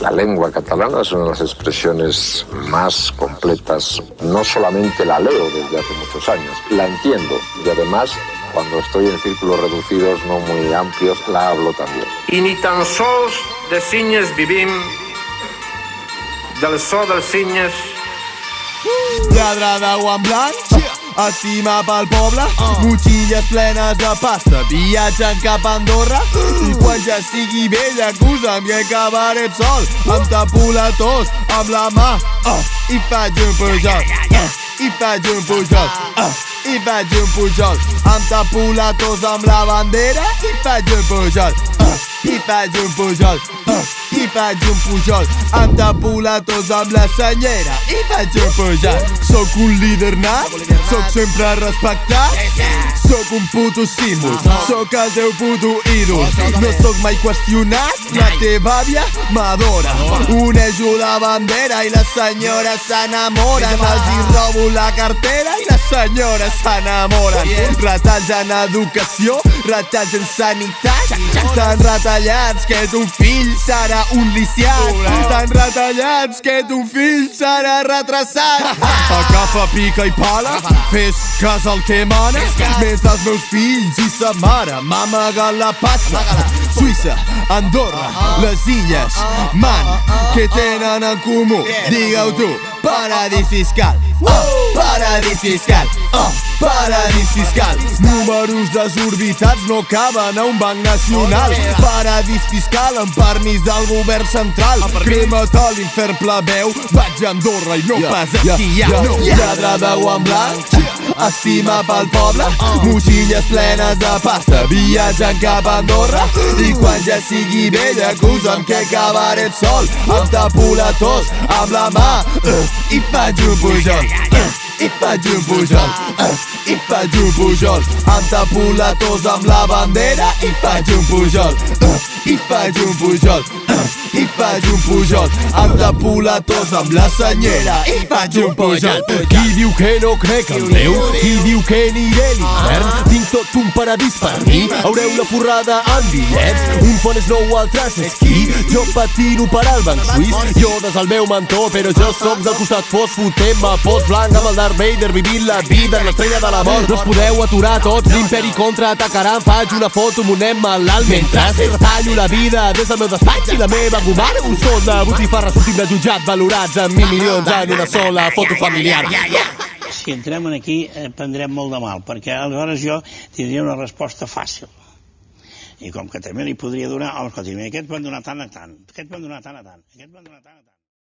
La lengua catalana es una de las expresiones más completas. No solamente la leo desde hace muchos años, la entiendo y además cuando estoy en círculos reducidos no muy amplios, la hablo también. I ni tan sols de cinyes vivim, del so dels de guant blanc Estima pel poble Motxilles plenes de pasta Viatgen cap a Andorra. I quan ja estigui vell acusa'm que acabaré sol. Em tapo la tos amb la mà ah, I faig un pujol ah, I faig un pujol ah, I un pujol Em tapo la tos amb la bandera. I faig un pujol ah, I un pujol ah, i faig un pujol Em tapo la tos amb la senyera i faig un pujol Soc un líder nat, soc sempre respectat Soc un puto símbol, soc el teu puto ídol. No soc mai qüestionat, la teva àvia m'adora. Unejo la bandera i les senyores s'enamoren. Els hi robo la cartera i les senyores s'enamoren. Retalls en educació, retalls en sanitat Tan retallats que ton fill serà un lisiat. Tan retallats que ton fill serà retrasat. Agafa, pica i pala, fes cas al que mana Mentre els meus fills i sa mare m'amaguen la pasta Suïssa, Andorra, les illes, man, què tenen en comú? Digue-ho tu, paradís fiscal Oh, paradís fiscal, oh, paradís fiscal. Números desorbitats no caben a un banc nacional. Paradís fiscal amb permís del govern central. Crema't a l'infern plebeu, vaig a Andorra i no pas aquí hi ha Lladre de guant blanc, estima pel poble. Motxilles plenes de pasta, viatgen cap a Andorra. I quan ja sigui vell acusa'm que acabaré sol. Em tapo la tos amb la mà uh, i faig un pujol. uh, i faig un pujol, uh, i faig un pujol Em tapo la amb la bandera i faig un pujol uh, i faig un pujol uh, i faig un pujol Em tapo la amb la senyera i faig un pujol Qui diu que no crec en Déu? Qui diu que aniré a l'infern? Tot un paradís. Per mi Haureu la forrada en bitllets Un fon és nou, altres esquí Jo patino per al banc suís. Jo des el meu mentó, però jo sóc del costat fos Fotem-me post blanc amb el Darth Vader Vivint la vida en l'estrella de la mort. No us podeu aturar tots, l'imperi contraatacarà Em faig una foto amb un nen malalt Mentre retallo la vida des del meu despatx I la meva gomara un son de botifarra Sortim de jutjat valorats en mil milions en una sola foto familiar si entrem en aquí eh, prendrem molt de mal, perquè aleshores jo tindria una resposta fàcil. I com que també li podria donar, home, escolti, aquests van donar tant a tant, aquests van donar tant a tant, aquests van donar tant a tant.